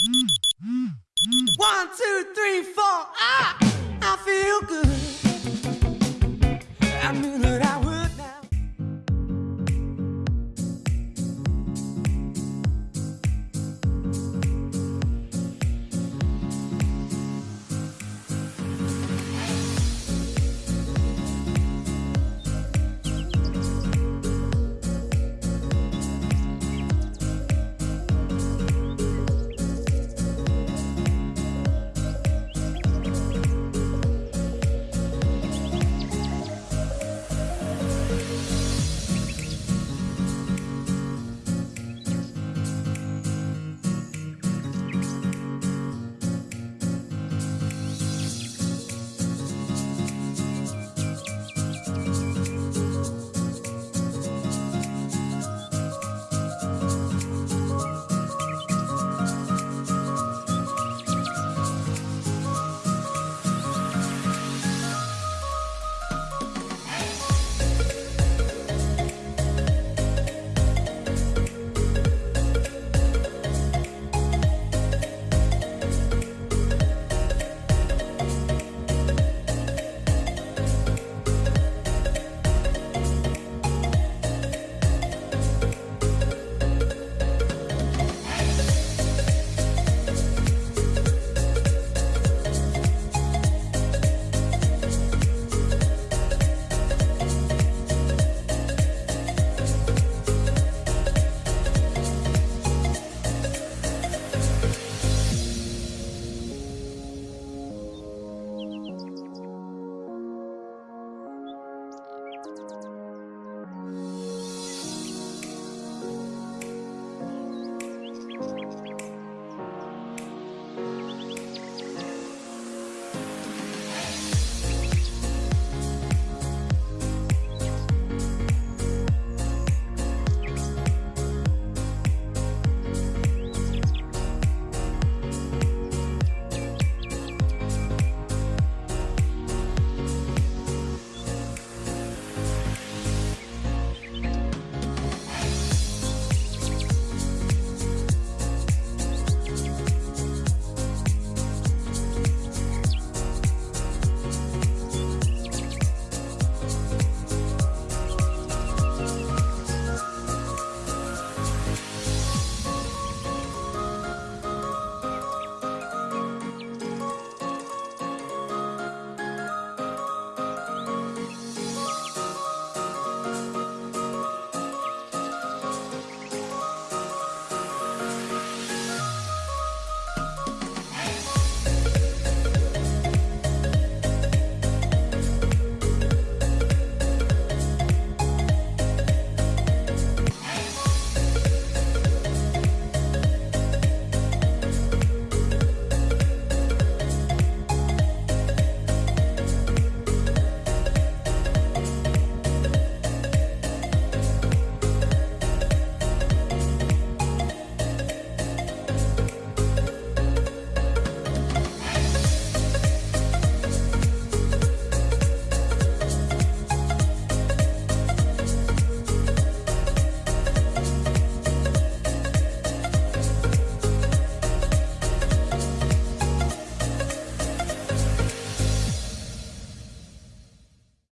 One, two, three, four. Ah, I feel good.